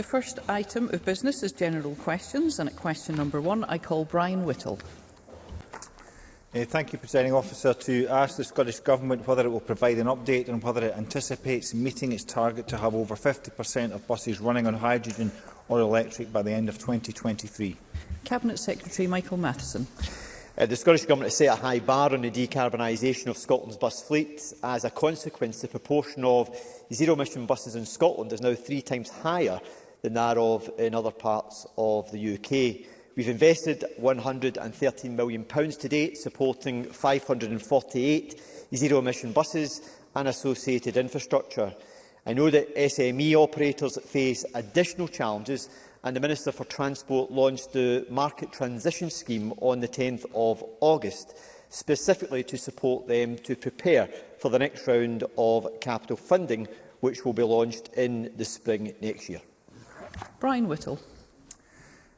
The first item of business is general questions, and at question number one, I call Brian Whittle. Uh, thank you, Presiding Officer, to ask the Scottish Government whether it will provide an update on whether it anticipates meeting its target to have over 50% of buses running on hydrogen or electric by the end of 2023. Cabinet Secretary Michael Matheson. Uh, the Scottish Government has set a high bar on the decarbonisation of Scotland's bus fleet. As a consequence, the proportion of zero-emission buses in Scotland is now three times higher than that of in other parts of the UK. We've invested £113 million to date, supporting 548 zero-emission buses and associated infrastructure. I know that SME operators face additional challenges and the Minister for Transport launched the Market Transition Scheme on the 10th of August, specifically to support them to prepare for the next round of capital funding, which will be launched in the spring next year. Brian Whittle.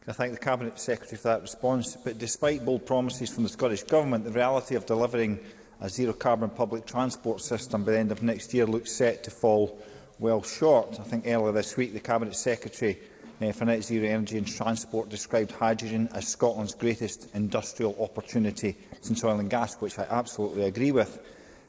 I thank the Cabinet Secretary for that response. But despite bold promises from the Scottish Government, the reality of delivering a zero-carbon public transport system by the end of next year looks set to fall well short. I think earlier this week the Cabinet Secretary eh, for Net Zero Energy and Transport described hydrogen as Scotland's greatest industrial opportunity since oil and gas, which I absolutely agree with.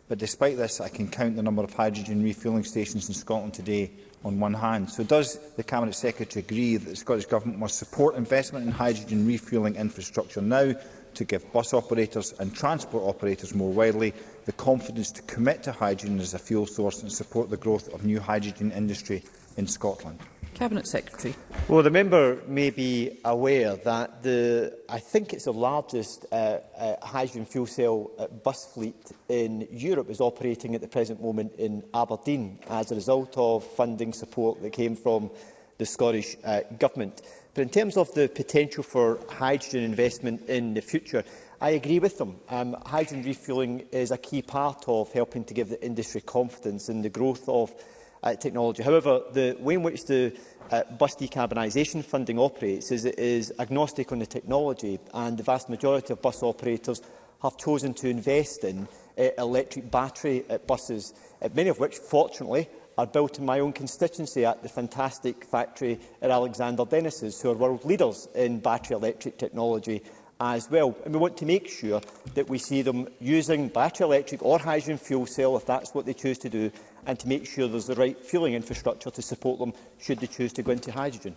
But despite this, I can count the number of hydrogen refuelling stations in Scotland today on one hand. So does the Cabinet Secretary agree that the Scottish Government must support investment in hydrogen refuelling infrastructure now to give bus operators and transport operators more widely the confidence to commit to hydrogen as a fuel source and support the growth of new hydrogen industry in Scotland? Cabinet Secretary. Well, the member may be aware that the, I think it's the largest uh, uh, hydrogen fuel cell uh, bus fleet in Europe is operating at the present moment in Aberdeen as a result of funding support that came from the Scottish uh, Government. But in terms of the potential for hydrogen investment in the future, I agree with them. Um, hydrogen refuelling is a key part of helping to give the industry confidence in the growth of uh, technology. However, the way in which the uh, bus decarbonisation funding operates is it is agnostic on the technology and the vast majority of bus operators have chosen to invest in uh, electric battery uh, buses, uh, many of which, fortunately, are built in my own constituency at the fantastic factory at Alexander Dennis's, who are world leaders in battery electric technology as well. And we want to make sure that we see them using battery electric or hydrogen fuel cell, if that's what they choose to do, and to make sure there's the right fueling infrastructure to support them should they choose to go into hydrogen.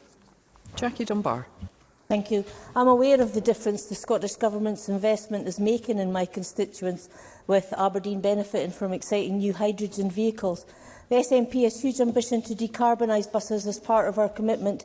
Jackie Dunbar. Thank you. I'm aware of the difference the Scottish Government's investment is making in my constituents with Aberdeen benefiting from exciting new hydrogen vehicles. The SNP has huge ambition to decarbonise buses as part of our commitment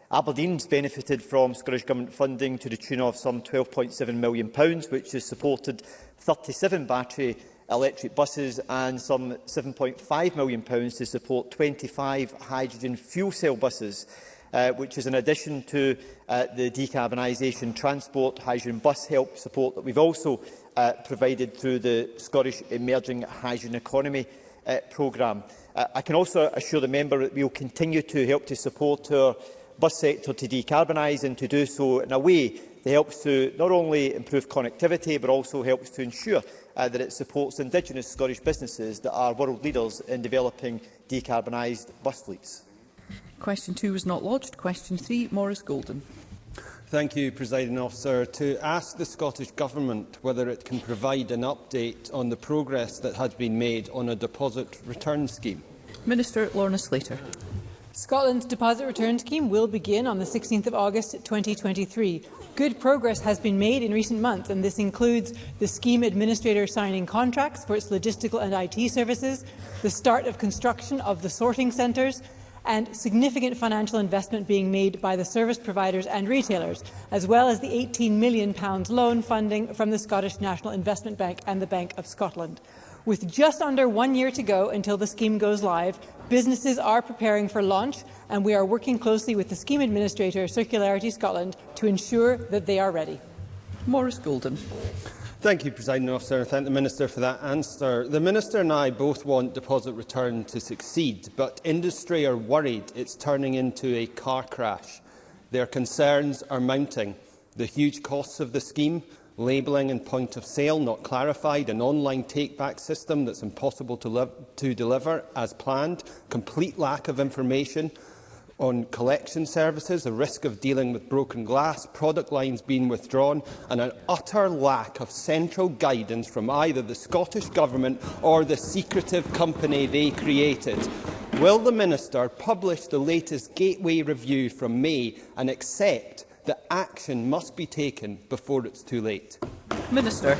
Aberdeen's benefited from Scottish Government funding to the tune of some £12.7 million, which has supported 37 battery electric buses and some £7.5 million pounds to support 25 hydrogen fuel cell buses, uh, which is in addition to uh, the decarbonisation transport hydrogen bus help support that we've also uh, provided through the Scottish Emerging Hydrogen Economy uh, programme. Uh, I can also assure the member that we will continue to help to support our bus sector to decarbonise and to do so in a way that helps to not only improve connectivity but also helps to ensure uh, that it supports Indigenous Scottish businesses that are world leaders in developing decarbonised bus fleets. Question two was not lodged. Question three, Morris Golden. Thank you, Presiding Officer. To ask the Scottish Government whether it can provide an update on the progress that has been made on a deposit return scheme. Minister Lorna Slater. Scotland's deposit return scheme will begin on the 16th of August 2023. Good progress has been made in recent months, and this includes the scheme administrator signing contracts for its logistical and IT services, the start of construction of the sorting centres, and significant financial investment being made by the service providers and retailers, as well as the £18 million loan funding from the Scottish National Investment Bank and the Bank of Scotland. With just under one year to go until the scheme goes live, businesses are preparing for launch and we are working closely with the scheme administrator, Circularity Scotland, to ensure that they are ready. Maurice Golden. Thank you, President Officer, thank the Minister for that answer. The Minister and I both want deposit return to succeed, but industry are worried it's turning into a car crash. Their concerns are mounting. The huge costs of the scheme, labelling and point of sale not clarified, an online take-back system that's impossible to, to deliver as planned, complete lack of information on collection services, the risk of dealing with broken glass, product lines being withdrawn and an utter lack of central guidance from either the Scottish Government or the secretive company they created. Will the Minister publish the latest Gateway review from May and accept that action must be taken before it's too late. Minister.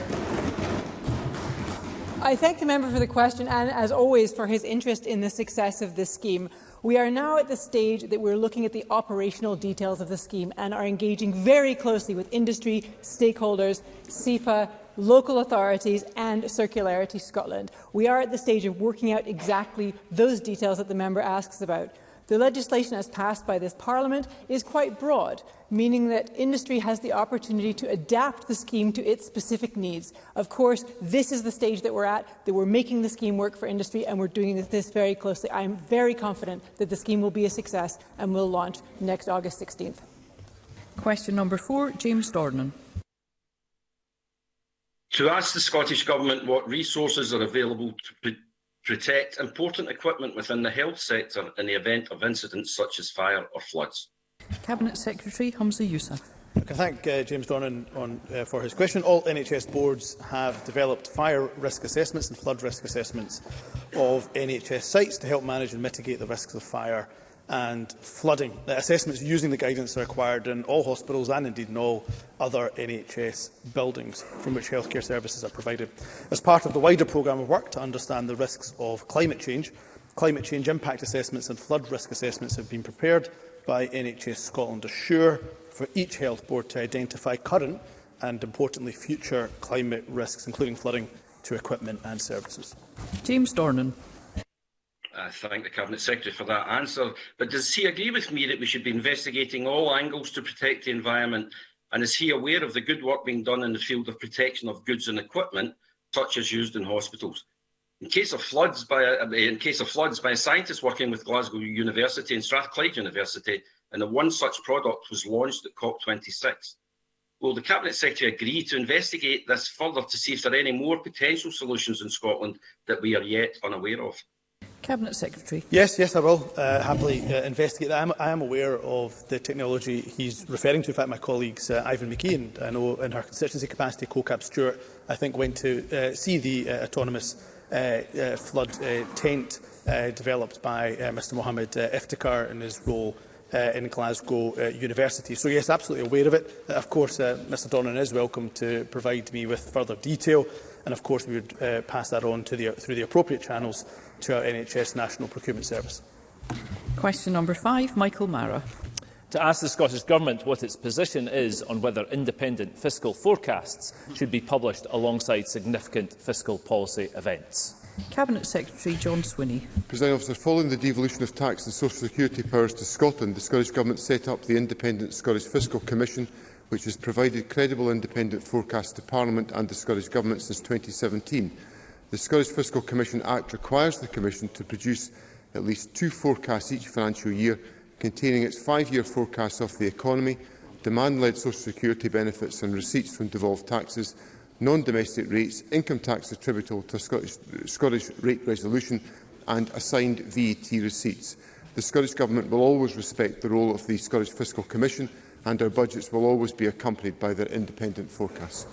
I thank the member for the question and, as always, for his interest in the success of this scheme. We are now at the stage that we're looking at the operational details of the scheme and are engaging very closely with industry, stakeholders, SEPA, local authorities and Circularity Scotland. We are at the stage of working out exactly those details that the member asks about. The legislation as passed by this Parliament is quite broad, meaning that industry has the opportunity to adapt the scheme to its specific needs. Of course, this is the stage that we're at, that we're making the scheme work for industry, and we're doing this very closely. I am very confident that the scheme will be a success and will launch next August 16th. Question number four, James Dornan. To ask the Scottish Government what resources are available to protect important equipment within the health sector in the event of incidents such as fire or floods. Cabinet Secretary Humza Yousaf. I can thank uh, James Dornan on, uh, for his question. All NHS boards have developed fire risk assessments and flood risk assessments of NHS sites to help manage and mitigate the risks of fire and flooding. The assessments using the guidance are required in all hospitals and indeed in all other NHS buildings from which healthcare services are provided. As part of the wider programme of work to understand the risks of climate change, climate change impact assessments and flood risk assessments have been prepared by NHS Scotland Assure for each health board to identify current and importantly future climate risks including flooding to equipment and services. James Dornan. I thank the Cabinet Secretary for that answer. But does he agree with me that we should be investigating all angles to protect the environment? And is he aware of the good work being done in the field of protection of goods and equipment, such as used in hospitals? In case of floods by a, in case of floods by a scientist working with Glasgow University and Strathclyde University, and the one such product was launched at COP26. Will the Cabinet Secretary agree to investigate this further to see if there are any more potential solutions in Scotland that we are yet unaware of? Cabinet Secretary. Yes, yes, I will uh, happily uh, investigate that. I am, I am aware of the technology he's referring to. In fact, my colleagues uh, Ivan McKee and uh, I know in her constituency capacity, CoCab Stewart, I think went to uh, see the uh, autonomous uh, uh, flood uh, tent uh, developed by uh, Mr Mohammed uh, Iftikhar in his role uh, in Glasgow uh, University. So yes, absolutely aware of it. Uh, of course, uh, Mr Donnan is welcome to provide me with further detail and of course we would uh, pass that on to the, through the appropriate channels to our NHS National Procurement Service. Question number five, Michael Mara. To ask the Scottish Government what its position is on whether independent fiscal forecasts should be published alongside significant fiscal policy events. Cabinet Secretary John Swinney. President officer, following the devolution of tax and social security powers to Scotland, the Scottish Government set up the Independent Scottish Fiscal Commission, which has provided credible independent forecasts to Parliament and the Scottish Government since 2017. The Scottish Fiscal Commission Act requires the Commission to produce at least two forecasts each financial year containing its five-year forecasts of the economy, demand-led social security benefits and receipts from devolved taxes, non-domestic rates, income tax attributable to Scottish, Scottish rate resolution and assigned VAT e receipts. The Scottish Government will always respect the role of the Scottish Fiscal Commission and our budgets will always be accompanied by their independent forecasts.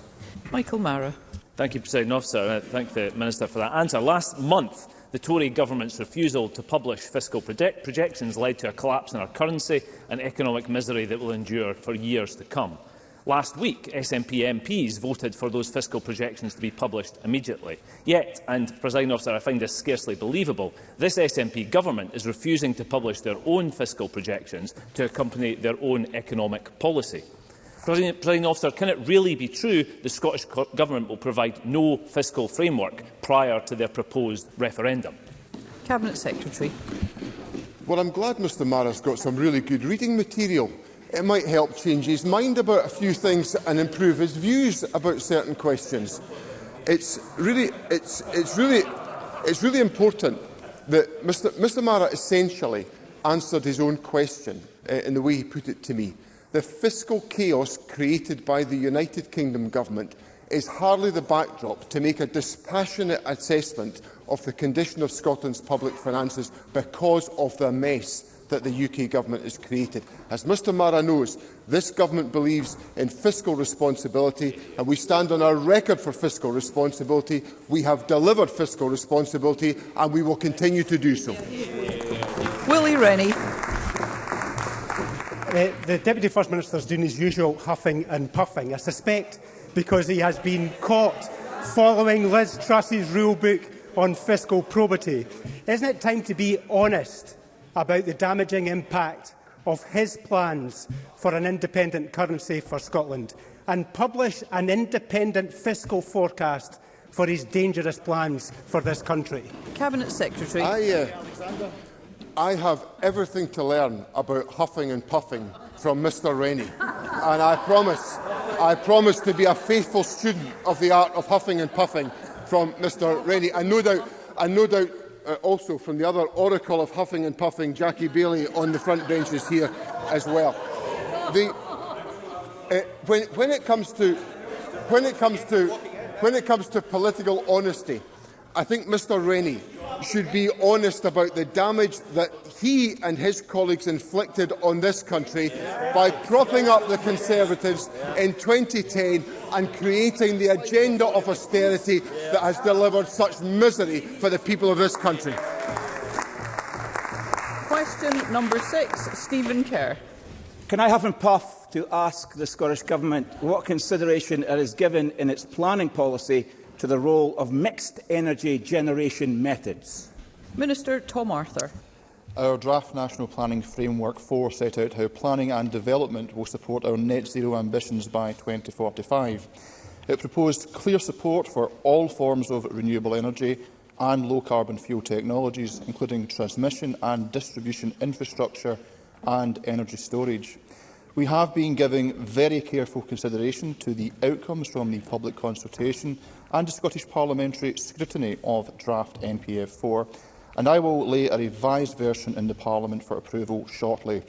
Michael Mara. Thank you, President Officer, I thank the Minister for that answer. Last month, the Tory government's refusal to publish fiscal project projections led to a collapse in our currency and economic misery that will endure for years to come. Last week, SNP MPs voted for those fiscal projections to be published immediately. Yet, and President Officer, I find this scarcely believable, this SNP government is refusing to publish their own fiscal projections to accompany their own economic policy. Presiding officer, can it really be true the Scottish Government will provide no fiscal framework prior to their proposed referendum? Cabinet Secretary. Well, I'm glad Mr Mara's got some really good reading material. It might help change his mind about a few things and improve his views about certain questions. It's really, it's, it's really, it's really important that Mr, Mr Mara essentially answered his own question uh, in the way he put it to me. The fiscal chaos created by the United Kingdom government is hardly the backdrop to make a dispassionate assessment of the condition of Scotland's public finances because of the mess that the UK government has created. As Mr Mara knows, this government believes in fiscal responsibility and we stand on our record for fiscal responsibility. We have delivered fiscal responsibility and we will continue to do so. Willie Rennie. Uh, the Deputy First Minister is doing his usual huffing and puffing, I suspect because he has been caught following Liz Truss's book on fiscal probity. Isn't it time to be honest about the damaging impact of his plans for an independent currency for Scotland and publish an independent fiscal forecast for his dangerous plans for this country? Cabinet Secretary. I, uh, I have everything to learn about huffing and puffing from Mr Rainey. And I promise, I promise to be a faithful student of the art of huffing and puffing from Mr Rainey. And no doubt, and no doubt uh, also from the other oracle of huffing and puffing, Jackie Bailey, on the front benches here as well. The, uh, when, when it comes to when it comes to when it comes to political honesty, I think Mr Rainey should be honest about the damage that he and his colleagues inflicted on this country by propping up the Conservatives in 2010 and creating the agenda of austerity that has delivered such misery for the people of this country. Question number six, Stephen Kerr. Can I have him puff to ask the Scottish Government what consideration it has given in its planning policy to the role of mixed energy generation methods? Minister Tom Arthur. Our draft National Planning Framework 4 set out how planning and development will support our net zero ambitions by 2045. It proposed clear support for all forms of renewable energy and low-carbon fuel technologies, including transmission and distribution infrastructure and energy storage. We have been giving very careful consideration to the outcomes from the public consultation and the Scottish Parliamentary scrutiny of draft NPF4, and I will lay a revised version in the Parliament for approval shortly.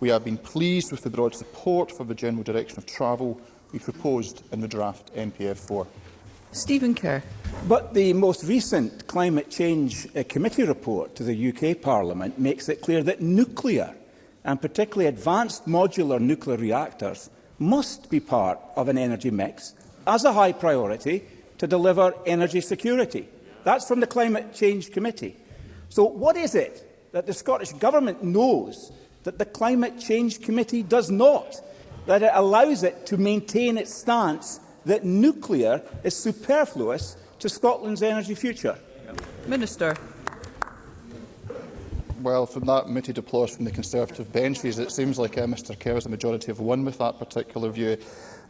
We have been pleased with the broad support for the general direction of travel we proposed in the draft NPF4. Stephen Kerr. But the most recent Climate Change uh, Committee report to the UK Parliament makes it clear that nuclear, and particularly advanced modular nuclear reactors, must be part of an energy mix as a high priority to deliver energy security. That's from the Climate Change Committee. So what is it that the Scottish Government knows that the Climate Change Committee does not, that it allows it to maintain its stance that nuclear is superfluous to Scotland's energy future? Minister. Well, from that muted applause from the Conservative benches, it seems like uh, Mr Kerr is the majority of one with that particular view.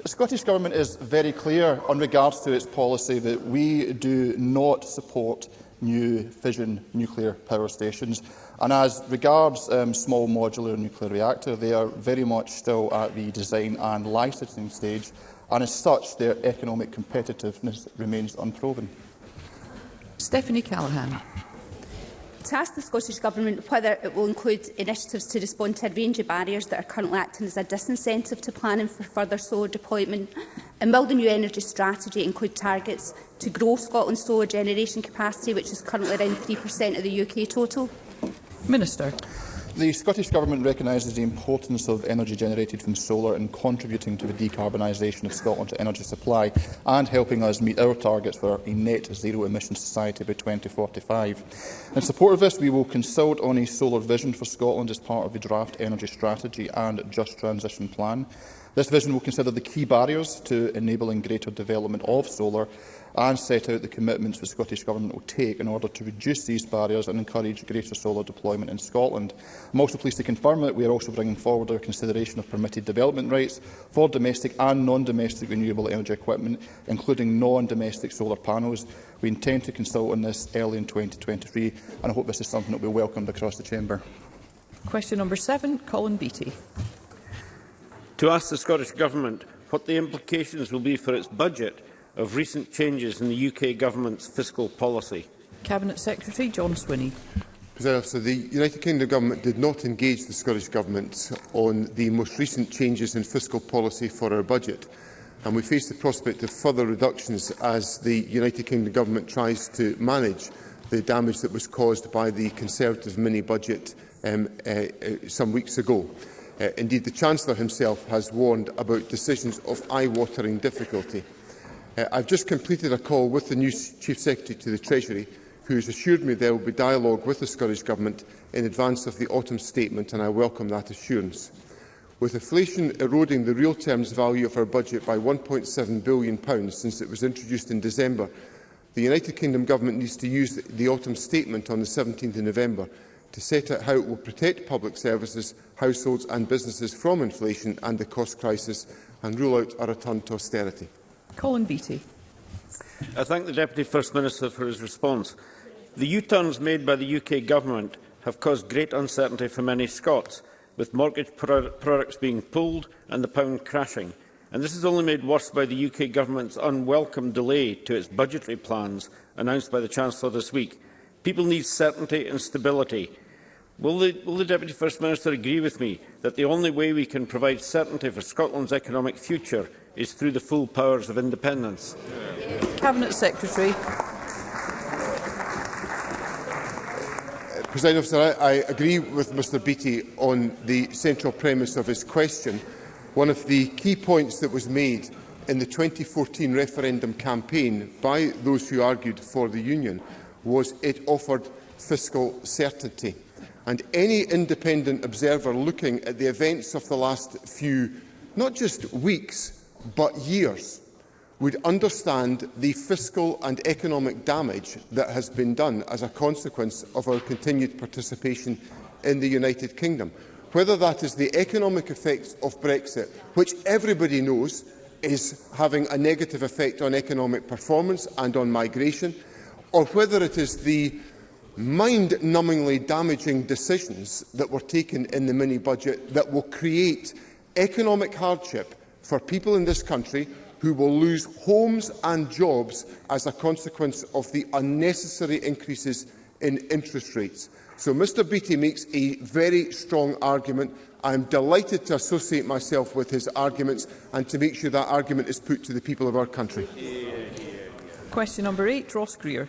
The Scottish Government is very clear on regards to its policy that we do not support new fission nuclear power stations. And as regards um, small modular nuclear reactor, they are very much still at the design and licensing stage, and as such, their economic competitiveness remains unproven. Stephanie Callaghan to ask the Scottish Government whether it will include initiatives to respond to a range of barriers that are currently acting as a disincentive to planning for further solar deployment, and will the new energy strategy include targets to grow Scotland's solar generation capacity, which is currently around 3% of the UK total? Minister. The Scottish Government recognises the importance of energy generated from solar in contributing to the decarbonisation of Scotland's energy supply and helping us meet our targets for a net zero emission society by 2045. In support of this, we will consult on a solar vision for Scotland as part of the draft energy strategy and just transition plan. This vision will consider the key barriers to enabling greater development of solar and set out the commitments the Scottish Government will take in order to reduce these barriers and encourage greater solar deployment in Scotland. I'm also pleased to confirm that we are also bringing forward our consideration of permitted development rights for domestic and non-domestic renewable energy equipment, including non-domestic solar panels. We intend to consult on this early in 2023, and I hope this is something that will be welcomed across the Chamber. Question number seven, Colin Beattie. To ask the Scottish Government what the implications will be for its budget of recent changes in the UK Government's fiscal policy? Cabinet Secretary John Swinney. So the United Kingdom Government did not engage the Scottish Government on the most recent changes in fiscal policy for our budget, and we face the prospect of further reductions as the United Kingdom Government tries to manage the damage that was caused by the Conservative mini-budget um, uh, uh some weeks ago. Uh, indeed, the Chancellor himself has warned about decisions of eye-watering difficulty. Uh, I've just completed a call with the new Chief Secretary to the Treasury, who has assured me there will be dialogue with the Scottish Government in advance of the autumn statement, and I welcome that assurance. With inflation eroding the real terms value of our budget by £1.7 billion since it was introduced in December, the United Kingdom Government needs to use the autumn statement on the 17th of November to set out how it will protect public services, households and businesses from inflation and the cost crisis and rule out a return to austerity. Colin Beattie. I thank the Deputy First Minister for his response. The U-turns made by the UK Government have caused great uncertainty for many Scots, with mortgage pro products being pulled and the pound crashing. And this is only made worse by the UK Government's unwelcome delay to its budgetary plans announced by the Chancellor this week. People need certainty and stability, Will the, will the Deputy First Minister agree with me that the only way we can provide certainty for Scotland's economic future is through the full powers of independence? Cabinet Secretary. Uh, President Officer, I, I agree with Mr Beattie on the central premise of his question. One of the key points that was made in the 2014 referendum campaign by those who argued for the union was it offered fiscal certainty and any independent observer looking at the events of the last few, not just weeks, but years, would understand the fiscal and economic damage that has been done as a consequence of our continued participation in the United Kingdom. Whether that is the economic effects of Brexit, which everybody knows is having a negative effect on economic performance and on migration, or whether it is the mind-numbingly damaging decisions that were taken in the mini-budget that will create economic hardship for people in this country who will lose homes and jobs as a consequence of the unnecessary increases in interest rates. So Mr Beattie makes a very strong argument. I am delighted to associate myself with his arguments and to make sure that argument is put to the people of our country. Question number eight, Ross Greer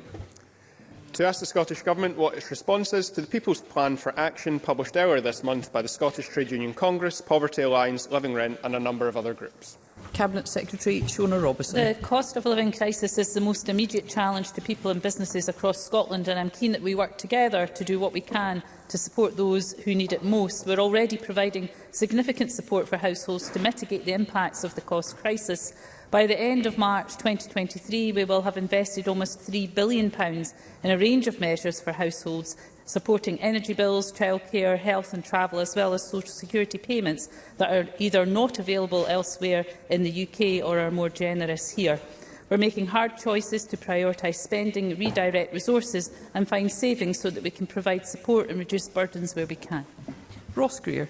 to ask the Scottish Government what its response is to the People's Plan for Action published earlier this month by the Scottish Trade Union Congress, Poverty Alliance, Living Rent and a number of other groups. Cabinet Secretary Shona Robertson. The cost of living crisis is the most immediate challenge to people and businesses across Scotland and I'm keen that we work together to do what we can to support those who need it most. We're already providing significant support for households to mitigate the impacts of the cost crisis By the end of March 2023, we will have invested almost £3 billion in a range of measures for households, supporting energy bills, childcare, health and travel, as well as social security payments that are either not available elsewhere in the UK or are more generous here. We're making hard choices to prioritise spending, redirect resources and find savings so that we can provide support and reduce burdens where we can. Ross Greer.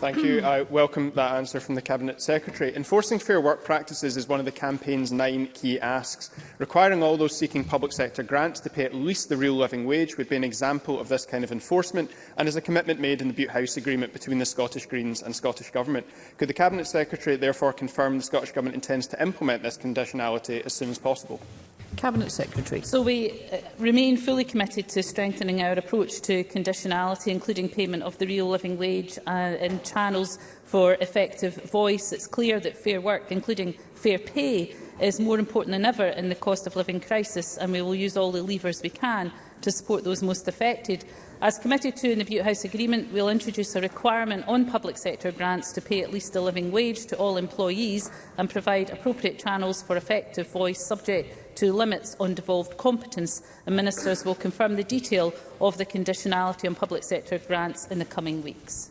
Thank you. I welcome that answer from the Cabinet Secretary. Enforcing fair work practices is one of the campaign's nine key asks. Requiring all those seeking public sector grants to pay at least the real living wage would be an example of this kind of enforcement and is a commitment made in the Butte House Agreement between the Scottish Greens and Scottish Government. Could the Cabinet Secretary therefore confirm the Scottish Government intends to implement this conditionality as soon as possible? Cabinet Secretary. So we uh, remain fully committed to strengthening our approach to conditionality, including payment of the real living wage uh, and channels for effective voice. It's clear that fair work, including fair pay, is more important than ever in the cost of living crisis, and we will use all the levers we can to support those most affected. As committed to in the Butte House Agreement, we'll introduce a requirement on public sector grants to pay at least a living wage to all employees and provide appropriate channels for effective voice subject to limits on devolved competence, and ministers will confirm the detail of the conditionality on public sector grants in the coming weeks.